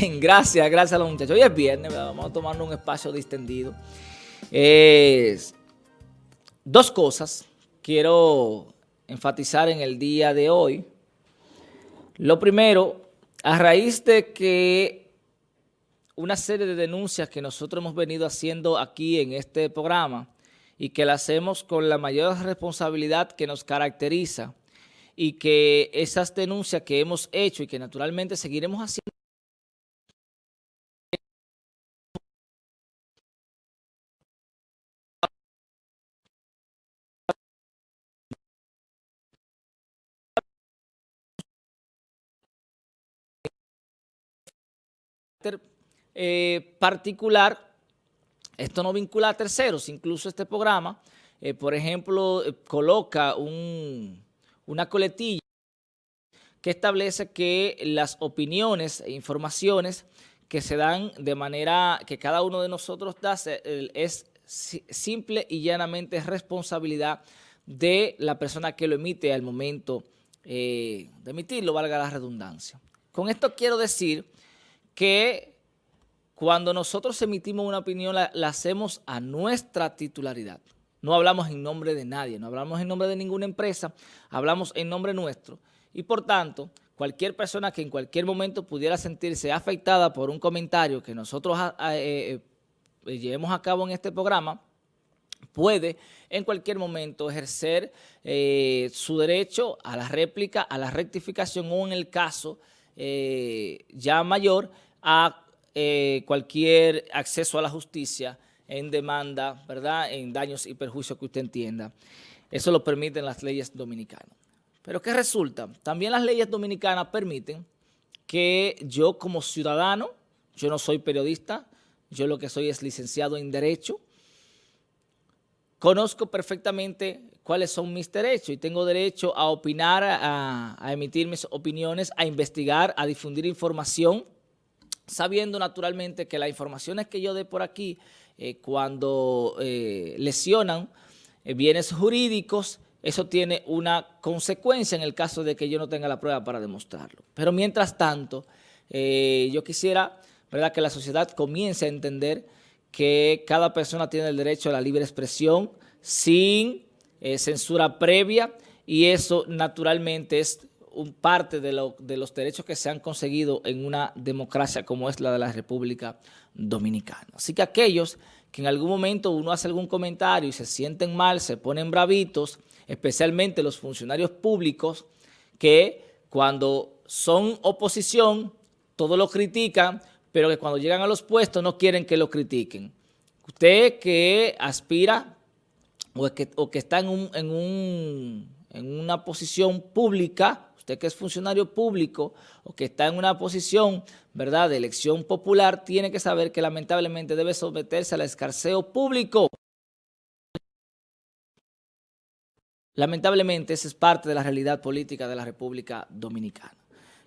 Gracias, gracias a los muchachos. Hoy es viernes, vamos a tomar un espacio distendido. dos cosas quiero enfatizar en el día de hoy. Lo primero, a raíz de que una serie de denuncias que nosotros hemos venido haciendo aquí en este programa y que la hacemos con la mayor responsabilidad que nos caracteriza y que esas denuncias que hemos hecho y que naturalmente seguiremos haciendo Eh, particular, esto no vincula a terceros, incluso este programa, eh, por ejemplo, eh, coloca una coletilla que establece que las opiniones e informaciones que se dan de manera que cada uno de nosotros da es simple y llanamente responsabilidad de la persona que lo emite al momento de emitirlo, valga la redundancia. Con esto quiero decir que cuando nosotros emitimos una opinión la, hacemos a nuestra titularidad. No hablamos en nombre de nadie, no hablamos en nombre de ninguna empresa, hablamos en nombre nuestro. Y por tanto, cualquier persona que en cualquier momento pudiera sentirse afectada por un comentario que nosotros ah, ah, eh, eh, llevemos a cabo en este programa, puede en cualquier momento ejercer eh, su derecho a la réplica, a la rectificación o en el caso ya mayor a eh, cualquier acceso a la justicia en demanda, ¿verdad? En daños y perjuicios que usted entienda. Eso lo permiten las leyes dominicanas. Pero ¿qué resulta? También las leyes dominicanas permiten que yo como ciudadano, yo no soy periodista, yo lo que soy es licenciado en Derecho, conozco perfectamente cuáles son mis derechos y tengo derecho a opinar, a emitir mis opiniones, a investigar, a difundir información, sabiendo naturalmente que las informaciones que yo dé por aquí, eh, cuando eh, lesionan eh, bienes jurídicos, eso tiene una consecuencia en el caso de que yo no tenga la prueba para demostrarlo. Pero mientras tanto, yo quisiera ¿verdad? que la sociedad comience a entender que cada persona tiene el derecho a la libre expresión sin censura previa y eso naturalmente es un parte de, los derechos que se han conseguido en una democracia como es la de la República Dominicana. Así que aquellos que en algún momento uno hace algún comentario y se sienten mal, se ponen bravitos, especialmente los funcionarios públicos que cuando son oposición todo lo critican, pero que cuando llegan a los puestos no quieren que lo critiquen. Usted que aspira o que, que está en, en una posición pública usted que es funcionario público o que está en una posición ¿verdad? de elección popular, tiene que saber que lamentablemente debe someterse al escarceo público. Lamentablemente esa es parte de la realidad política de la República Dominicana.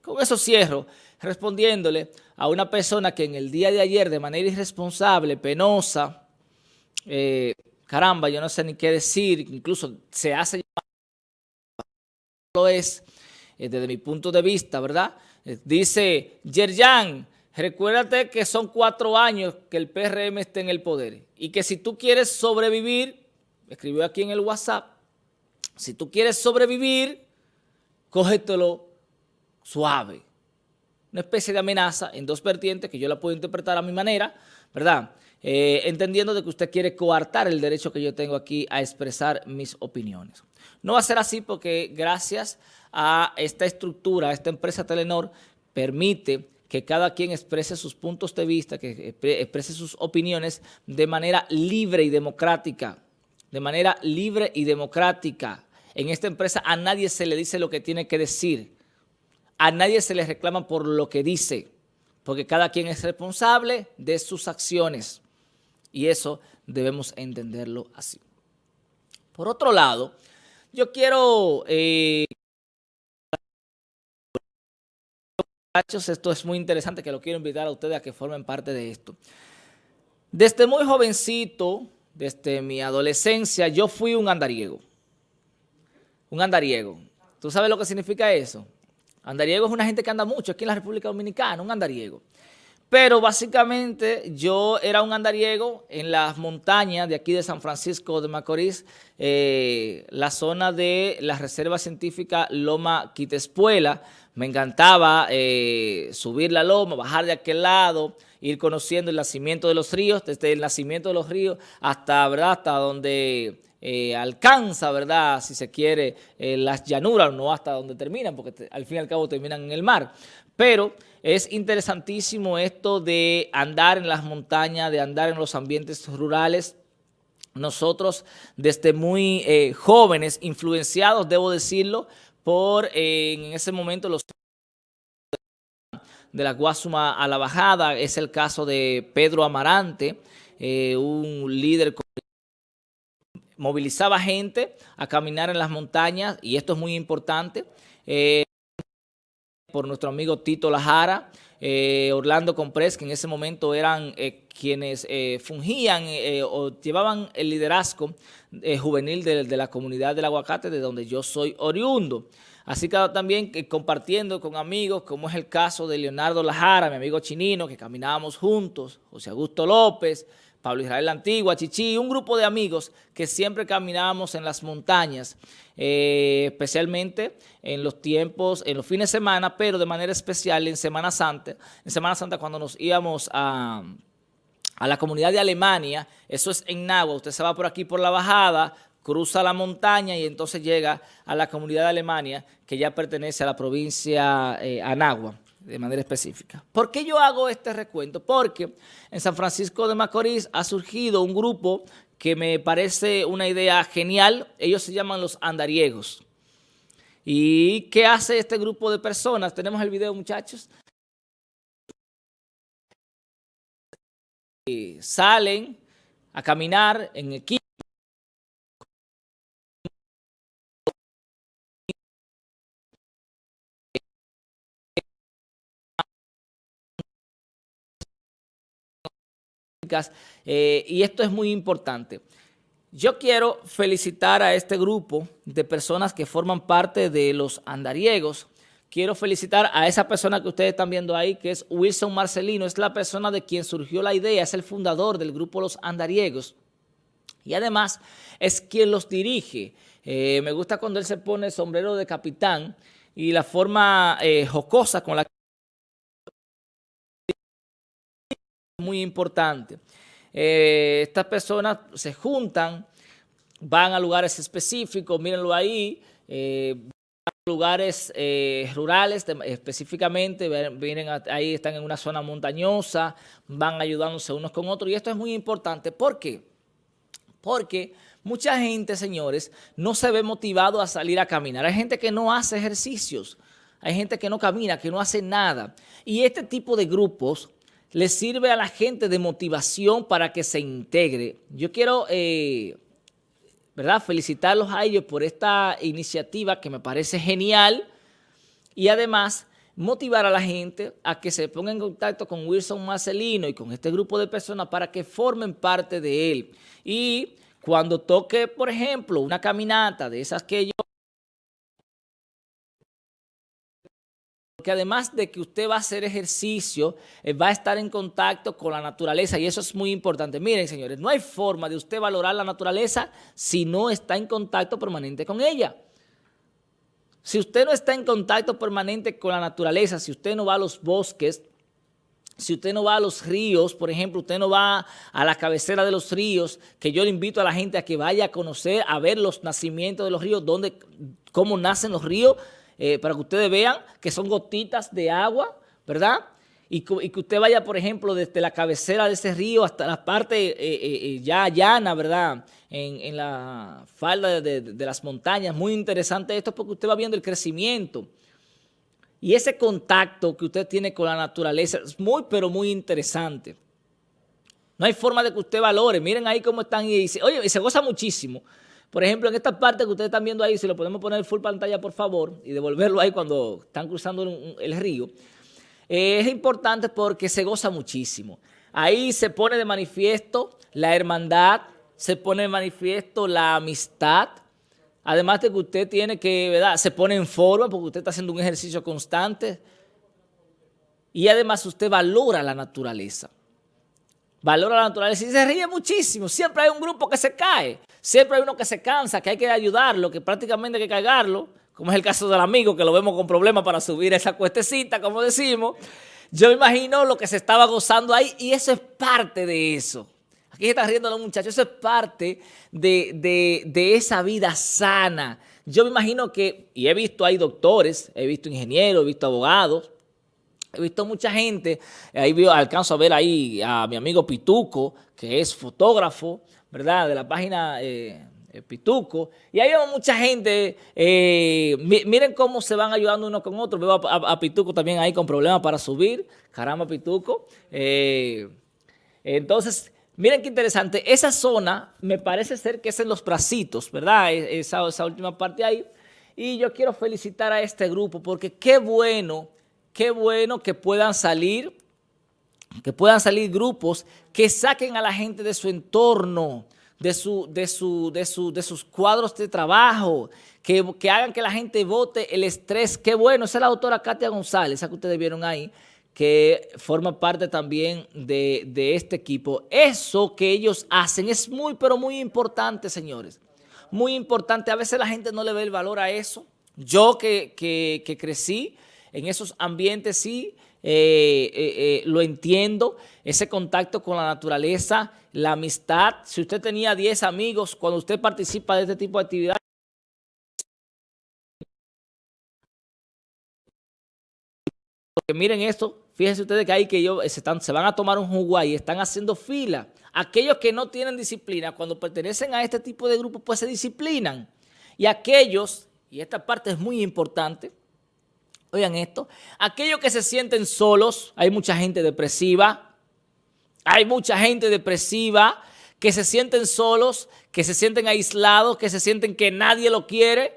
Con eso cierro respondiéndole a una persona que en el día de ayer de manera irresponsable, penosa, eh, caramba, yo no sé ni qué decir, incluso se hace lo es, eh, desde mi punto de vista, ¿verdad? Eh, dice, Yerjan, recuérdate que son cuatro años que el PRM está en el poder y que si tú quieres sobrevivir, escribió aquí en el WhatsApp, si tú quieres sobrevivir, cógetelo suave. Una especie de amenaza en dos vertientes que yo la puedo interpretar a mi manera, ¿verdad? Eh, entendiendo de que usted quiere coartar el derecho que yo tengo aquí a expresar mis opiniones. No va a ser así porque gracias a esta estructura, a esta empresa Telenor, permite que cada quien exprese sus puntos de vista, que exprese sus opiniones de manera libre y democrática, de manera libre y democrática. En esta empresa a nadie se le dice lo que tiene que decir, a nadie se le reclama por lo que dice, porque cada quien es responsable de sus acciones y eso debemos entenderlo así. Por otro lado, yo quiero... Eh, esto es muy interesante que lo quiero invitar a ustedes a que formen parte de esto. Desde muy jovencito, desde mi adolescencia, yo fui un andariego. Un andariego. ¿Tú sabes lo que significa eso? Andariego es una gente que anda mucho aquí en la República Dominicana, un andariego. Pero básicamente yo era un andariego en las montañas de aquí de San Francisco de Macorís, eh, la zona de la Reserva Científica Loma Quitespuela. Me encantaba eh, subir la loma, bajar de aquel lado, ir conociendo el nacimiento de los ríos, desde el nacimiento de los ríos hasta, ¿verdad? donde eh, alcanza, ¿verdad? Si se quiere, las llanuras, no hasta donde terminan, porque al fin y al cabo terminan en el mar. Pero es interesantísimo esto de andar en las montañas, de andar en los ambientes rurales. Nosotros desde muy eh, jóvenes, influenciados, debo decirlo, por eh, en ese momento los de la Guasuma a la Bajada, es el caso de Pedro Amarante, eh, un líder movilizaba gente a caminar en las montañas, y esto es muy importante, por nuestro amigo Tito Lajara, eh, Orlando Comprés, que en ese momento eran eh, quienes eh, fungían o llevaban el liderazgo juvenil de, la comunidad del aguacate, de donde yo soy oriundo. Así que también compartiendo con amigos, como es el caso de Leonardo Lajara, mi amigo chinino, que caminábamos juntos, José Augusto López, Pablo Israel Antigua, Chichi, un grupo de amigos que siempre caminábamos en las montañas, eh, especialmente en los tiempos, en los fines de semana, pero de manera especial en Semana Santa, en Semana Santa cuando nos íbamos a, a la comunidad de Alemania, eso es en Nagua, usted se va por aquí por la bajada, cruza la montaña y entonces llega a la comunidad de Alemania que ya pertenece a la provincia eh, Anagua de manera específica. ¿Por qué yo hago este recuento? Porque en San Francisco de Macorís ha surgido un grupo que me parece una idea genial. Ellos se llaman los andariegos. ¿Y qué hace este grupo de personas? Tenemos el video, muchachos. Salen a caminar en equipo. Eh, y esto es muy importante. Yo quiero felicitar a este grupo de personas que forman parte de los andariegos. Quiero felicitar a esa persona que ustedes están viendo ahí, que es Wilson Marcelino. Es la persona de quien surgió la idea, es el fundador del grupo Los Andariegos. Y además es quien los dirige. Eh, me gusta cuando él se pone el sombrero de capitán y la forma eh, jocosa con la que muy importante. Eh, estas personas se juntan, van a lugares específicos, mírenlo ahí, eh, lugares eh, rurales específicamente, vienen ahí, están en una zona montañosa, van ayudándose unos con otros y esto es muy importante. ¿Por qué? Porque mucha gente, señores, no se ve motivado a salir a caminar. Hay gente que no hace ejercicios, hay gente que no camina, que no hace nada. Y este tipo de grupos le sirve a la gente de motivación para que se integre. Yo quiero eh, ¿verdad? felicitarlos a ellos por esta iniciativa que me parece genial y además motivar a la gente a que se ponga en contacto con Wilson Marcelino y con este grupo de personas para que formen parte de él. Y cuando toque, por ejemplo, una caminata de esas que yo Porque además de que usted va a hacer ejercicio, eh, va a estar en contacto con la naturaleza y eso es muy importante. Miren, señores, no hay forma de usted valorar la naturaleza si no está en contacto permanente con ella. Si usted no está en contacto permanente con la naturaleza, si usted no va a los bosques, si usted no va a los ríos, por ejemplo, usted no va a la cabecera de los ríos, que yo le invito a la gente a que vaya a conocer, a ver los nacimientos de los ríos, dónde, cómo nacen los ríos, eh, para que ustedes vean que son gotitas de agua, ¿verdad? Y, que usted vaya, por ejemplo, desde la cabecera de ese río hasta la parte eh, eh, ya llana, ¿verdad? En, la falda de, de, las montañas. Muy interesante esto porque usted va viendo el crecimiento. Y ese contacto que usted tiene con la naturaleza es muy, pero muy interesante. No hay forma de que usted valore. Miren ahí cómo están y dice, oye, y se goza muchísimo. Por ejemplo, en esta parte que ustedes están viendo ahí, si lo podemos poner full pantalla, por favor, y devolverlo ahí cuando están cruzando el río, es importante porque se goza muchísimo. Ahí se pone de manifiesto la hermandad, se pone de manifiesto la amistad, además de que usted tiene que, ¿verdad? Se pone en forma porque usted está haciendo un ejercicio constante. y además usted valora la naturaleza. Valora la naturaleza y se ríe muchísimo. Siempre hay un grupo que se cae. Siempre hay uno que se cansa, que hay que ayudarlo, que prácticamente hay que cargarlo, como es el caso del amigo, que lo vemos con problemas para subir esa cuestecita, como decimos. Yo me imagino lo que se estaba gozando ahí y eso es parte de eso. Aquí se están riendo los muchachos. Eso es parte de, de esa vida sana. Yo me imagino que, y he visto hay doctores, he visto ingenieros, he visto abogados, He visto mucha gente, ahí alcanzo a ver ahí a mi amigo Pituco, que es fotógrafo, ¿verdad? De la página eh, eh, Pituco. Y ahí vemos mucha gente, eh, miren cómo se van ayudando uno con otro. Veo a, Pituco también ahí con problemas para subir. Caramba, Pituco. entonces, miren qué interesante. Esa zona me parece ser que es en los bracitos, ¿verdad? E, esa última parte ahí. Y yo quiero felicitar a este grupo porque qué bueno qué bueno que puedan salir, que puedan salir grupos que saquen a la gente de su entorno, de, su, de, su, de, su, de sus cuadros de trabajo, que, que, hagan que la gente vote el estrés. Qué bueno, esa es la doctora Katia González, esa que ustedes vieron ahí, que forma parte también de, de este equipo. Eso que ellos hacen es muy, pero muy importante, señores. Muy importante. A veces la gente no le ve el valor a eso. Yo que, que, que crecí en esos ambientes sí eh, eh, eh, lo entiendo, ese contacto con la naturaleza, la amistad. Si usted tenía 10 amigos, cuando usted participa de este tipo de actividades, miren esto, fíjense ustedes que hay que ellos se van a tomar un jugo y están haciendo fila. Aquellos que no tienen disciplina, cuando pertenecen a este tipo de grupos, pues se disciplinan. Y aquellos, y esta parte es muy importante, Oigan esto, aquellos que se sienten solos, hay mucha gente depresiva, hay mucha gente depresiva que se sienten solos, que se sienten aislados, que se sienten que nadie lo quiere.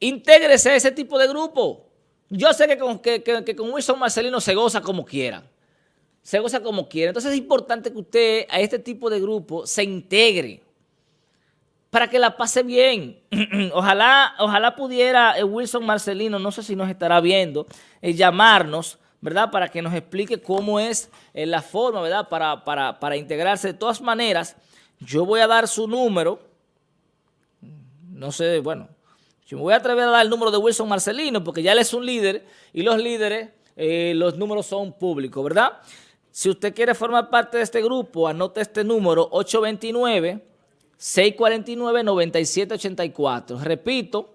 Intégrese a ese tipo de grupo. Yo sé que con, que, que con Wilson Marcelino se goza como quiera. Se goza como quiera. Entonces es importante que usted a este tipo de grupo se integre para que la pase bien. ojalá, ojalá pudiera eh, Wilson Marcelino, no sé si nos estará viendo, eh, llamarnos, ¿verdad? Para que nos explique cómo es eh, la forma, ¿verdad? Para, para, para integrarse. De todas maneras, yo voy a dar su número. No sé, bueno, yo me voy a atrever a dar el número de Wilson Marcelino porque ya él es un líder y los líderes, los números son públicos, ¿verdad? Si usted quiere formar parte de este grupo, anote este número, 829 649-9784. Repito,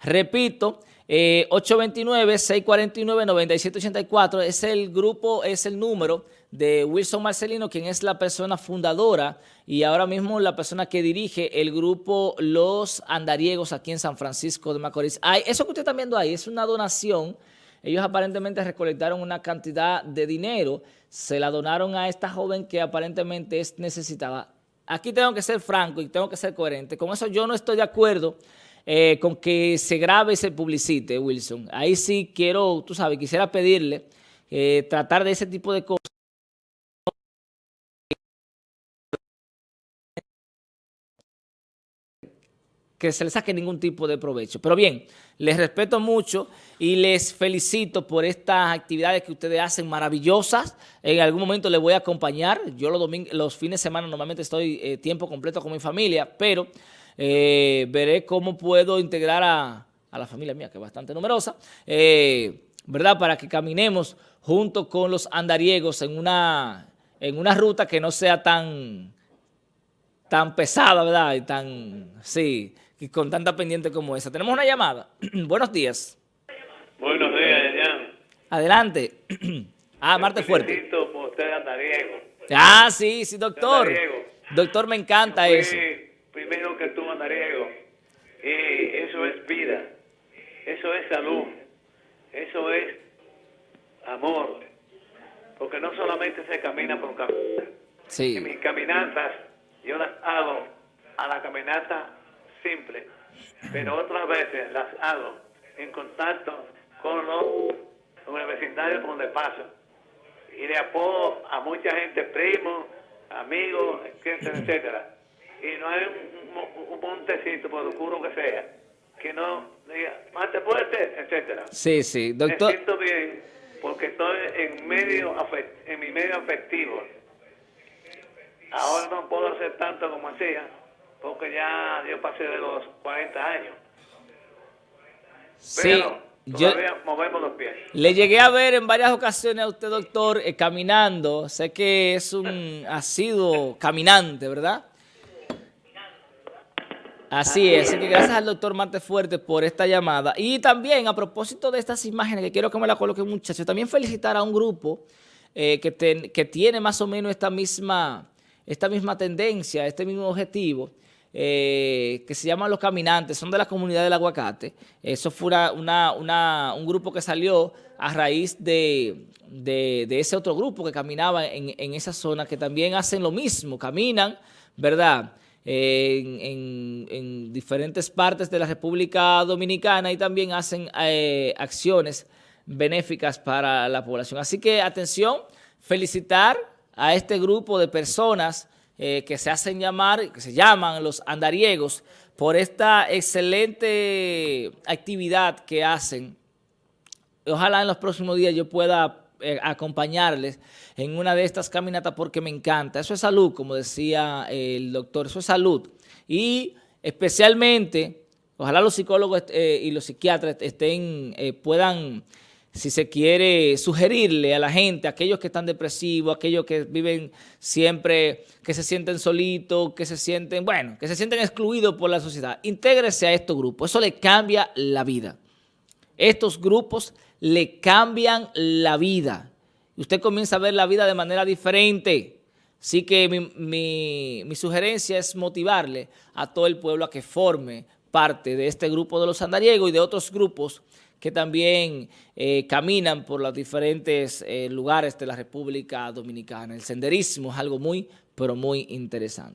repito, 829-649-9784 eh, es el grupo, es el número de Wilson Marcelino, quien es la persona fundadora y ahora mismo la persona que dirige el grupo Los Andariegos aquí en San Francisco de Macorís. eso que usted está viendo ahí es una donación. Ellos aparentemente recolectaron una cantidad de dinero, se la donaron a esta joven que aparentemente es necesitada aquí tengo que ser franco y tengo que ser coherente. Con eso yo no estoy de acuerdo eh, con que se grabe y se publicite, Wilson. Ahí sí quiero, tú sabes, quisiera pedirle eh, tratar de ese tipo de cosas. Que se le saque ningún tipo de provecho. Pero bien, les respeto mucho y les felicito por estas actividades que ustedes hacen maravillosas. En algún momento les voy a acompañar. Yo los, fines de semana normalmente estoy eh, tiempo completo con mi familia, pero eh, veré cómo puedo integrar a, la familia mía, que es bastante numerosa, eh, ¿verdad? Para que caminemos junto con los andariegos en una, en una ruta que no sea tan, tan pesada, ¿verdad? Y tan, sí, y con tanta pendiente como esa. Tenemos una llamada. Buenos días. Buenos días, Jan. Adelante. ah, Marte Fuerte. por usted, Andariego. Ah, sí, sí, doctor. Doctor, me encanta eso. Primero que tú, Andariego. Y eso es vida. Eso es salud. Eso es amor. Porque no solamente se camina por caminar. Sí. En mis caminatas, yo las hago a la caminata simple, pero otras veces las hago en contacto con los universitarios donde paso. Y le apoyo a mucha gente, primos, amigos, etcétera, etcétera. Y no hay un, montecito, por oscuro que sea, que no diga, mate fuerte, etcétera. Sí, sí, doctor. Me siento bien porque estoy en medio en mi medio afectivo. Ahora no puedo hacer tanto como hacía, porque ya yo pasé de los 40 años. Sí, Todavía movemos los pies. Le llegué a ver en varias ocasiones a usted, doctor, eh, caminando. Sé que es un ha sido caminante, ¿verdad? Así es, así que gracias al doctor Marte Fuerte por esta llamada. Y también, a propósito de estas imágenes, que quiero que me la coloquen muchachos, también felicitar a un grupo eh, que, que tiene más o menos esta misma, esta misma tendencia, este mismo objetivo, eh, que se llaman Los Caminantes, son de la comunidad del aguacate. Eso fue un grupo que salió a raíz de, ese otro grupo que caminaba en, esa zona, que también hacen lo mismo, caminan, ¿verdad?, en, diferentes partes de la República Dominicana y también hacen eh, acciones benéficas para la población. Así que, atención, felicitar a este grupo de personas eh, que se hacen llamar, que se llaman los andariegos, por esta excelente actividad que hacen. Ojalá en los próximos días yo pueda eh, acompañarles en una de estas caminatas porque me encanta. Eso es salud, como decía el doctor, eso es salud. Y especialmente, ojalá los psicólogos eh, y los psiquiatras estén, puedan si se quiere sugerirle a la gente, a aquellos que están depresivos, aquellos que viven siempre, que se sienten solitos, que se sienten, bueno, que se sienten excluidos por la sociedad, intégrese a estos grupos, eso le cambia la vida. Estos grupos le cambian la vida. Usted comienza a ver la vida de manera diferente. Así que mi, mi sugerencia es motivarle a todo el pueblo a que forme parte de este grupo de los andariegos y de otros grupos que también eh, caminan por los diferentes eh, lugares de la República Dominicana. El senderismo es algo muy, pero muy interesante.